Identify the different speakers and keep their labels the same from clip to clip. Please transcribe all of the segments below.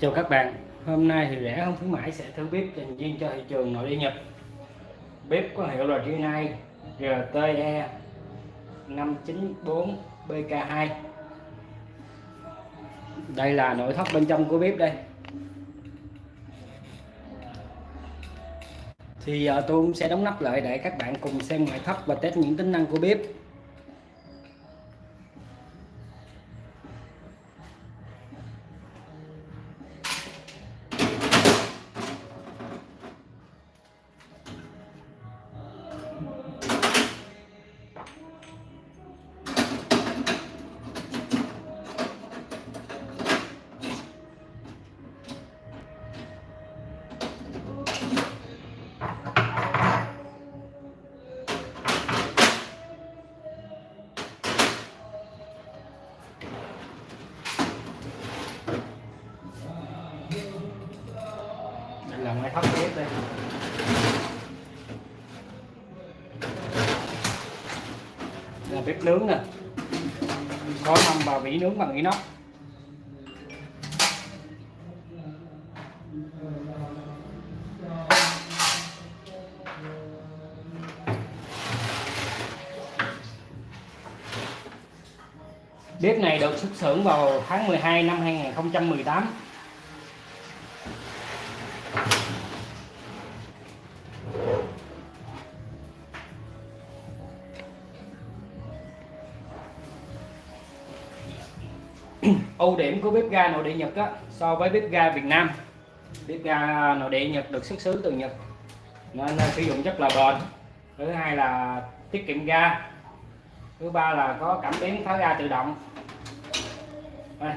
Speaker 1: Chào các bạn, hôm nay thì rẻ không khuyến mãi sẽ thử bếp dành riêng cho thị trường nội địa Nhật. Bếp có hiệu là Rinnai RTE 594 BK2 Đây là nội thất bên trong của bếp đây. Thì giờ tôi cũng sẽ đóng nắp lại để các bạn cùng xem ngoại thất và test những tính năng của bếp. Là ngoại thất tiếp đây. Đây là bếp nướng nè. Có năm bà vỉ nướng bằng inox. Bếp này được xuất xưởng vào tháng 12 năm 2018 ưu điểm của bếp ga nội địa Nhật á, so với bếp ga Việt Nam. Bếp ga nội địa Nhật được xuất xứ từ Nhật nên sử dụng rất là bền thứ hai là tiết kiệm ga. Thứ ba là có cảm biến phá ga tự động. Đây,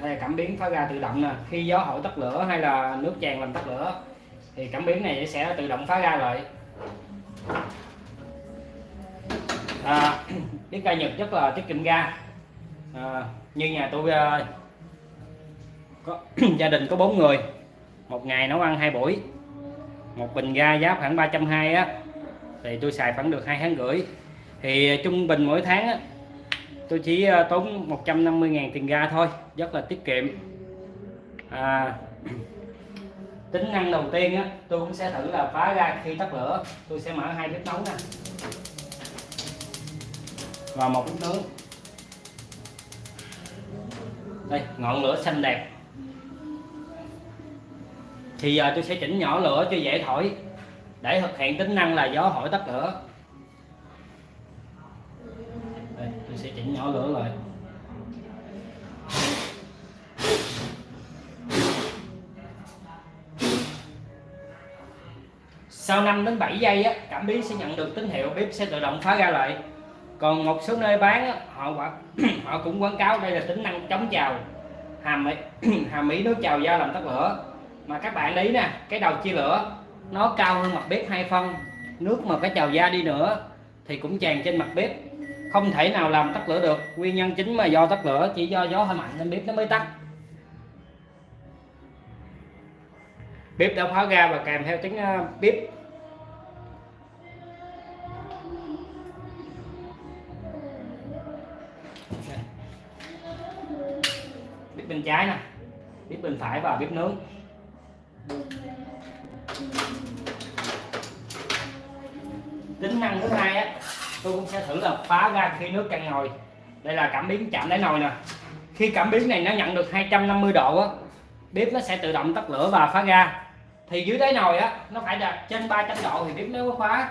Speaker 1: đây là cảm biến phá ga tự động nè. Khi gió hội tắt lửa hay là nước tràn làm tắt lửa thì cảm biến này sẽ tự động phá ga lại. À, bếp ga Nhật rất là tiết kiệm ga. À, như nhà tôi ờ, có gia đình có bốn người. Một ngày nấu ăn hai buổi. Một bình ga giá khoảng 320 á. Thì tôi xài khoảng được hai tháng rưỡi. Thì ờ, trung bình mỗi tháng á, tôi chỉ ờ, tốn 150.000 tiền ga thôi. Rất là tiết kiệm. À, tính năng đầu tiên á tôi cũng sẽ thử là phá ga khi tắt lửa. Tôi sẽ mở hai bếp nấu nè. Và một bếp nướng đây ngọn lửa xanh đẹp. Thì giờ tôi sẽ chỉnh nhỏ lửa cho dễ thổi. Để thực hiện tính năng là gió hỏi tắt lửa. Đây, tôi sẽ chỉnh nhỏ lửa lại. Sau 5 đến 7 giây á, cảm biến sẽ nhận được tín hiệu bếp sẽ tự động phá ra lại còn một số nơi bán họ họ cũng quảng cáo đây là tính năng chống trào hàm hàm mỹ nó trào da làm tắt lửa. Mà các bạn đấy nè, cái đầu chia lửa, nó cao hơn mặt bếp hai phân. Nước mà cái trào da đi nữa thì cũng tràn trên mặt bếp. Không thể nào làm tắt lửa được. Nguyên nhân chính mà do tắt lửa chỉ do gió hơi mạnh nên bếp nó mới tắt. Bếp đã phá ra và kèm theo tiếng à, bếp. Bên trái nè bếp bên phải và bếp nướng tính năng thứ hai á, tôi cũng sẽ thử là phá ra khi nước căng nồi. Đây là cảm biến chạm đáy nồi nè. Khi cảm biến này nó nhận được 250 độ á, bếp nó sẽ tự động tắt lửa và phá ra. Thì dưới đáy nồi á, nó phải đạt trên 300 độ thì bếp mới khóa.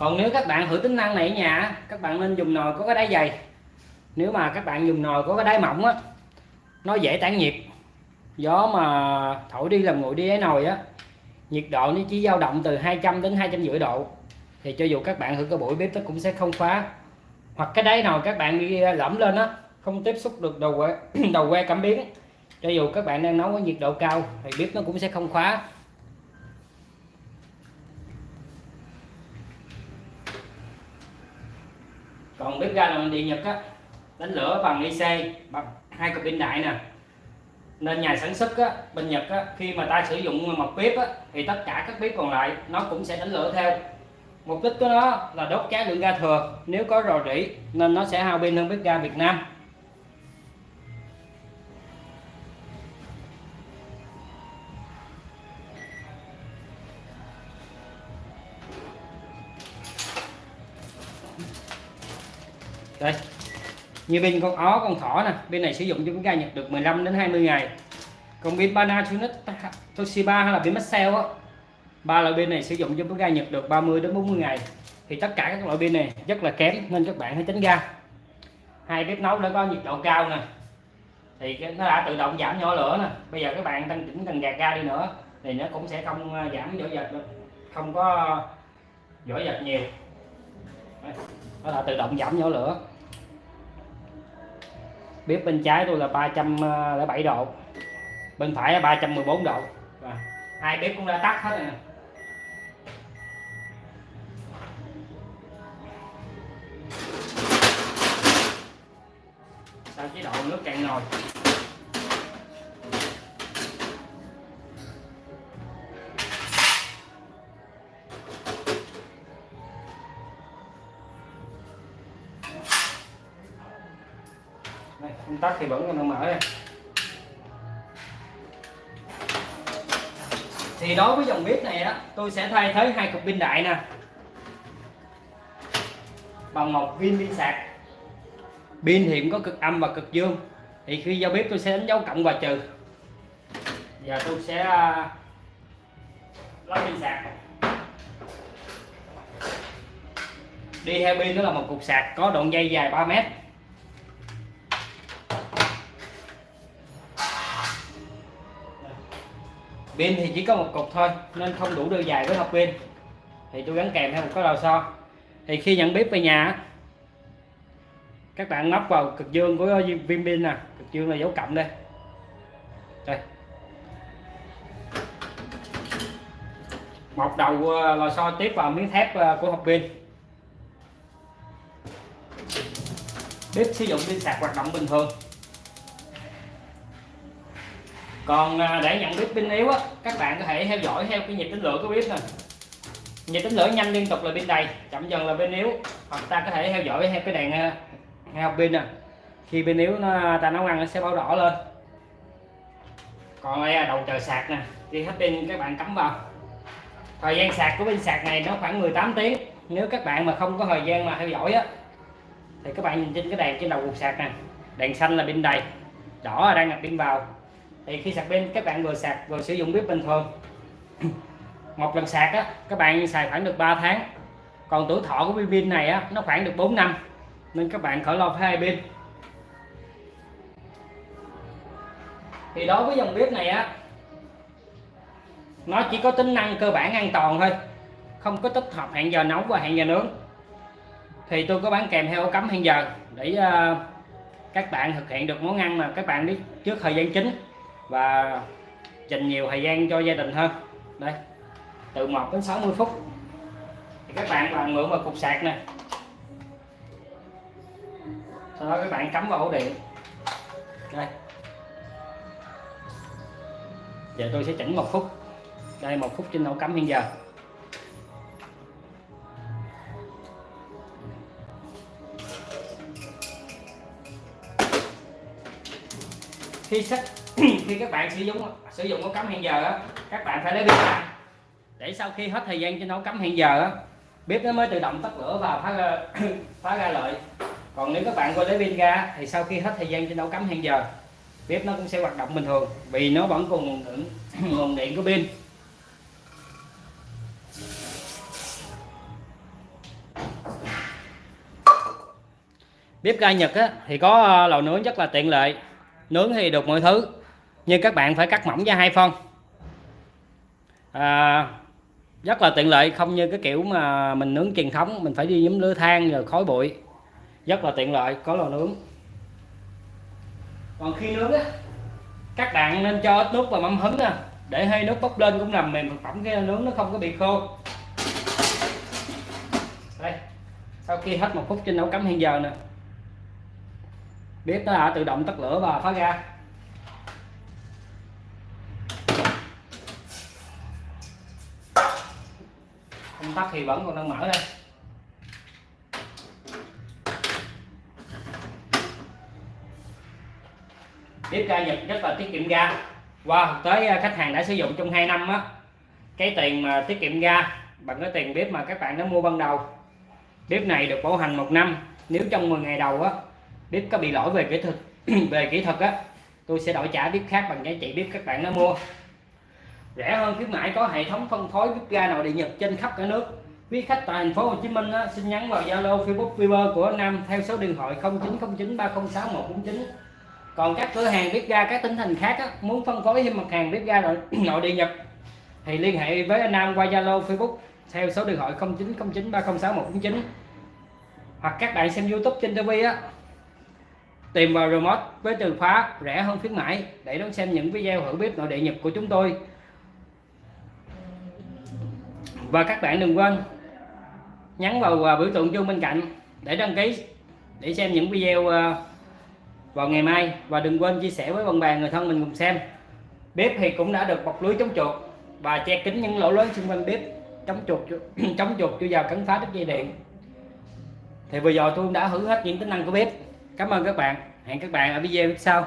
Speaker 1: Còn nếu các bạn thử tính năng này ở nhà, các bạn nên dùng nồi có cái đáy dày. Nếu mà các bạn dùng nồi có cái đáy mỏng á, nó dễ tản nhiệt. Gió mà thổi đi làm nguội đi cái nồi á, nhiệt độ nó chỉ dao động từ 200 đến 250 độ. Thì cho dù các bạn thử cái buổi bếp nó cũng sẽ không khóa. Hoặc cái đáy nồi các bạn đi à, lẫm lên á, không tiếp xúc được đầu que đầu que cảm biến. Cho dù các bạn đang nấu ở nhiệt độ cao thì bếp nó cũng sẽ không khóa. Còn bếp ga làm điện nhật á đánh lửa bằng IC bằng hai cục pin đại nè. Nên nhà sản xuất á, bên Nhật á, khi mà ta sử dụng một bếp á, thì tất cả các bếp còn lại nó cũng sẽ đánh lửa theo. Mục đích của nó là đốt cháy lượng ga thừa. Nếu có rò rỉ nên nó sẽ hao pin hơn bếp ga Việt Nam. Như bên con ó, con thỏ nè, bên này sử dụng cho chúng ga nhập được 15 đến 20 ngày. Còn bên Panasonic Toshiba hay là bên Maxell á, ba loại bên này sử dụng cho chúng ga nhập được 30 đến 40 ngày. Thì tất cả các loại pin này rất là kém, nên các bạn hãy tránh ga hai bếp nấu đã có nhiệt độ cao nè. Thì nó đã tự động giảm nhỏ lửa nè. Bây giờ các bạn tăng chỉnh cần gạt ga đi nữa, thì nó cũng sẽ không à, giảm vỏ giật được. Không có vỏ giật nhiều. Nó đã tự động giảm nhỏ lửa bếp bên trái tôi là 307 độ. Bên phải là 314 độ. Và hai bếp cũng đã tắt hết rồi nè. Sau chế độ nước cạn nồi? Công tắc thì vẫn còn đang mở đây. Thì đối với dòng bếp này đó tôi sẽ thay thế hai cục pin đại nè. Bằng một viên pin sạc. Pin thì cũng có cực âm và cực dương. Thì khi giao bếp tôi sẽ đánh dấu cộng và trừ. Giờ tôi sẽ à, lắp lấy pin sạc. Đi theo pin đó là một cục sạc có đoạn dây dài 3 mét. Pin thì chỉ có một cục thôi, nên không đủ đưa dài với hộp pin. Thì tôi gắn kèm theo một cái lò xo. Thì khi nhận bếp về nhà các bạn móc vào cực dương của viên pin nè. Cực dương là dấu cộng đây. Đây. Một đầu ờ, lò xo tiếp vào miếng thép ờ, của hộp pin. Bếp sử dụng pin sạc hoạt động bình thường còn à, để nhận biết pin yếu á, các bạn có thể theo dõi theo cái nhịp tính lửa của bếp nè. Nhịp tính lửa nhanh liên tục là pin đầy, chậm dần là pin yếu. Hoặc ta có thể theo dõi theo cái đèn à, nghe học pin nè. Khi pin yếu nó, ta nấu ăn nó sẽ báo đỏ lên. Còn đây là đầu chờ sạc nè khi hết pin các bạn cắm vào. Thời gian sạc của pin sạc này nó khoảng 18 tiếng. Nếu các bạn mà không có thời gian mà theo dõi á, thì các bạn nhìn trên cái đèn trên đầu cục sạc nè. Đèn xanh là pin đầy, đỏ là đang nhập pin vào thì khi sạc pin các bạn vừa sạc vừa sử dụng bếp bình thường. Một lần sạc á các bạn xài khoảng được 3 tháng. Còn tuổi thọ của pin này á nó khoảng được 4 năm. Nên các bạn khỏi lo phải hai pin. Thì đối với dòng bếp này á nó chỉ có tính năng cơ bản an toàn thôi. Không có tích hợp hẹn giờ nấu và hẹn giờ nướng. Thì tôi có bán kèm theo ổ cắm hẹn giờ để uh, các bạn thực hiện được món ăn mà các bạn biết trước thời gian chính và dành nhiều thời gian cho gia đình hơn. Đây, từ 1 đến 60 phút. Thì các bạn bằng mượn vào cục sạc nè. Sau đó các bạn cắm vào ổ điện. Đây. Giờ tôi sẽ chỉnh một phút đây, một phút trên ổ cắm hiện giờ. Khi sách khi các bạn sử dụng sử dụng ống cắm hẹn giờ á các bạn phải lấy pin ra. Để sau khi hết thời gian trên nó cắm hẹn giờ á bếp nó mới tự động tắt lửa và phá ra, phá ra lợi. Còn nếu các bạn quên lấy pin ra thì sau khi hết thời gian trên nấu cắm hẹn giờ bếp nó cũng sẽ hoạt động bình thường vì nó vẫn còn nguồn điện nguồn điện của pin. Bếp ga Nhật á, thì có à, lò nướng rất là tiện lợi. Nướng thì được mọi thứ nhưng các bạn phải cắt mỏng ra hai phân. À, rất là tiện lợi không như cái kiểu mà mình nướng truyền thống mình phải đi nhóm lửa than rồi khói bụi. Rất là tiện lợi có lò nướng. Còn khi nướng á các bạn nên cho ít nước vào mâm hứng nè để hơi nước bốc lên cũng làm mềm thực phẩm cái nướng nó không có bị khô. Đây sau khi hết một phút trên nấu cắm hiện giờ nè. Bếp nó đã tự động tắt lửa và phá ra công thì vẫn còn đang mở đây. Bếp ga Nhật rất là tiết kiệm ga. Qua wow, tới à, khách hàng đã sử dụng trong 2 năm á. Cái tiền mà tiết kiệm ga bằng cái tiền bếp mà các bạn đã mua ban đầu. Bếp này được bảo hành một năm. Nếu trong 10 ngày đầu á bếp có bị lỗi về kỹ thuật về kỹ thuật á tôi sẽ đổi trả bếp khác bằng giá trị bếp các bạn đã mua rẻ hơn khuyến mãi có hệ thống phân phối bếp ga nội địa Nhật trên khắp cả nước. Quý khách tại thành phố Hồ Chí Minh á, xin nhắn vào Zalo Facebook Viber của Nam theo số điện thoại 0909 306 149 còn các cửa hàng bếp ga các tỉnh thành khác á, muốn phân phối thêm mặt hàng bếp ga nội, nội địa Nhật thì liên hệ với anh Nam qua Zalo Facebook theo số điện thoại 0909 306 149 hoặc các bạn xem YouTube trên TV á tìm vào remote với từ khóa rẻ hơn khuyến mãi để đón xem những video thử bếp nội địa Nhật của chúng tôi và các bạn đừng quên nhấn vào à, biểu tượng chuông bên cạnh để đăng ký, để xem những video à, vào ngày mai. Và đừng quên chia sẻ với bạn bè, người thân mình cùng xem. Bếp thì cũng đã được bọc lưới chống chuột và che kín những lỗ lớn xung quanh bếp, chống chuột chống chuột chưa vào cắn phá đứt dây điện. Thì vừa rồi tôi đã thử hết những tính năng của bếp. Cảm ơn các bạn. Hẹn các bạn ở video sau.